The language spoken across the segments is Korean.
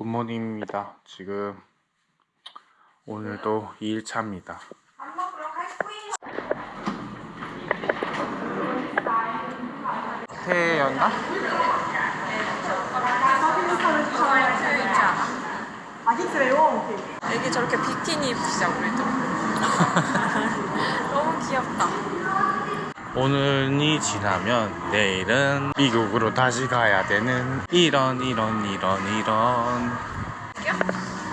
good morning입니다. 지금 오늘도 2일차입니다. 해였나? 애기 저렇게 비키니 너무 귀엽다 오늘이 지나면 내일은 미국으로 다시 가야 되는 이런 이런 이런 이런.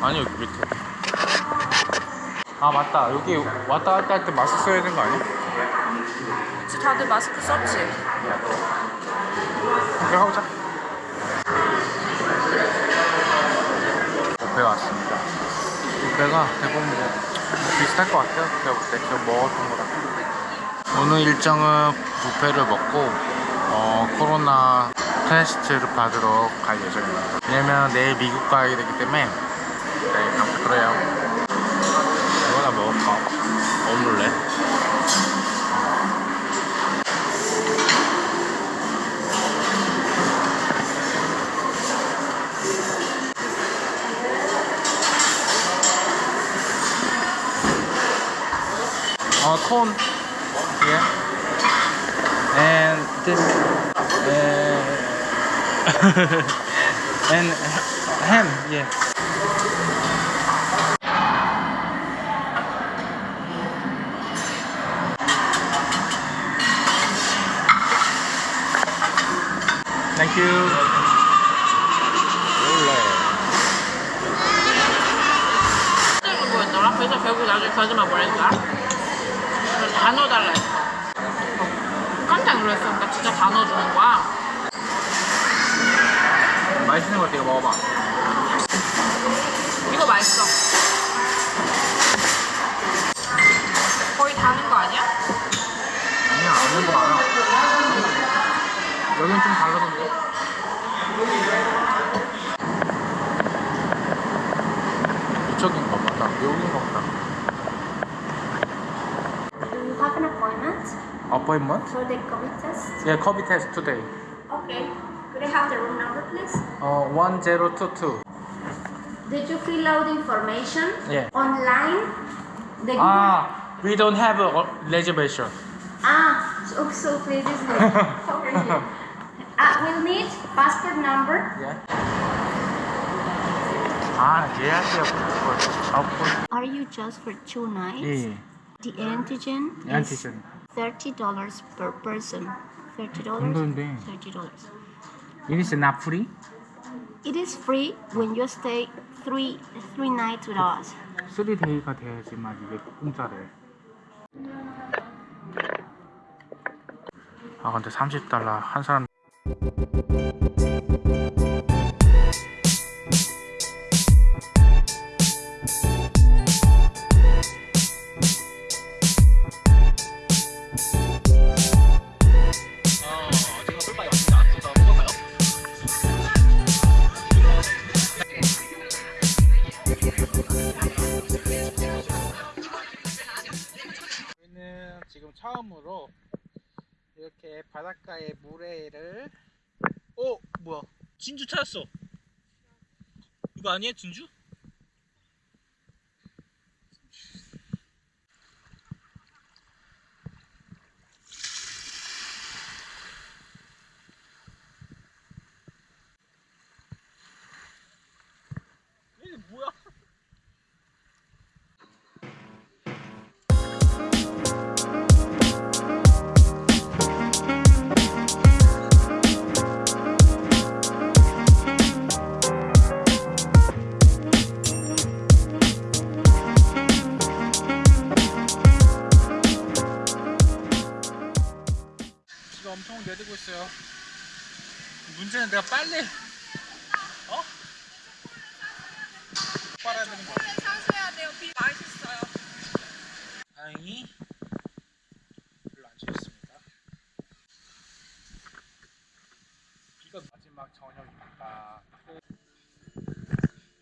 아니 여기 밑에. 아 맞다. 여기 왔다 갔다 할 때 마스크 써야 되는 거 아니야? 그치 다들 마스크 썼지? 그래 가보자. 뷔페 왔습니다. 뷔페가 대부분 뭐 비슷할 것 같아요. 제가 볼때. 제가 먹었던 거랑 오늘 일정은 뷔페를 먹고 어, 코로나 테스트를 받으러 갈 예정입니다 왜냐면 내일 미국 가야 되기 때문에 네 그냥 그래요 이거나 먹을까? 오믈렛 어, 콘. Yeah. And this. Uh, and ham. Yeah. Thank you. 원래. 힘들고 보였더라? 그래서 결국 나중에 그 아줌마 뭐라 했더라? 다 넣어달라 했어 깜짝 놀랐어 나 진짜 다 넣어주는 거야 맛있는 거 같아. 이거 먹어봐. 이거 맛있어 거의 다 넣은 거 아니야? 아니야, 없는 거 많아. 여긴 좀 다르던데. 이쪽인 거 보다. 여긴 거 보다. appointment? For the COVID test? Yeah, COVID test today. Okay. Could I have the room number, please? Uh, 1022. Did you fill out information? Yeah. Online? The ah, we don't have a reservation. Ah, so, so please, is way. Over. Uh, we'll need passport number. Yeah. Ah, yeah. Are you just for two nights? Yeah. The antigen? Antigen. $30 per person. $30. $30. It is not free? It is free when you stay three, three nights with us. 3데이가 돼야지만 이게 공짜래. 아 근데 30달러 한 사람 처음으로 이렇게 바닷가의 모래를 어 뭐야 진주 찾았어 이거 아니야 진주? 문제는 내가 빨래 어? 빨아야 되는 거. 사셔야 돼요 비 맛있어요 다행히 별로 안 치겠습니다. 비가 마지막 저녁입니다.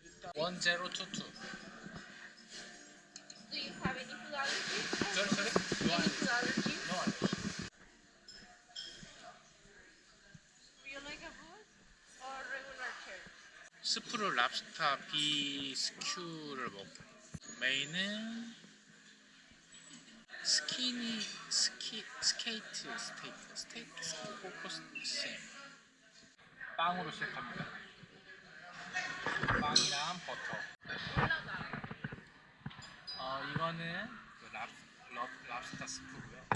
일단 1022. Do you have any food allergy? Sorry, sorry. No Any food allergy? No allergy. Do you like a booth or regular chair? 스프르 랍스타 비스큐를 먹고 메인은 스키니 스키 스케이트 스테이크 스테이크 스포커스 쌤 빵으로 시작합니다. 빵이랑 버터. 어 이거는 그 랍, 랍, 랍스타 스프고요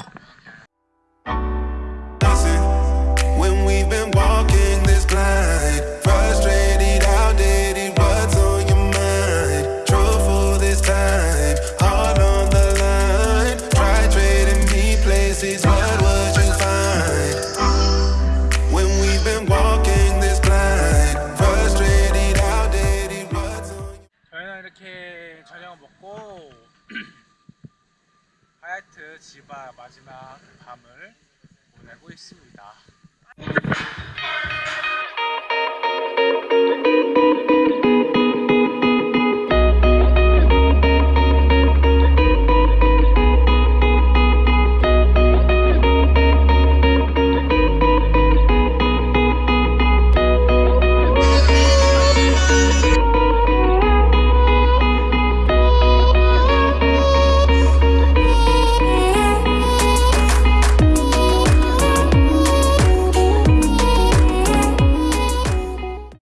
지바 마지막 밤을 보내고 있습니다.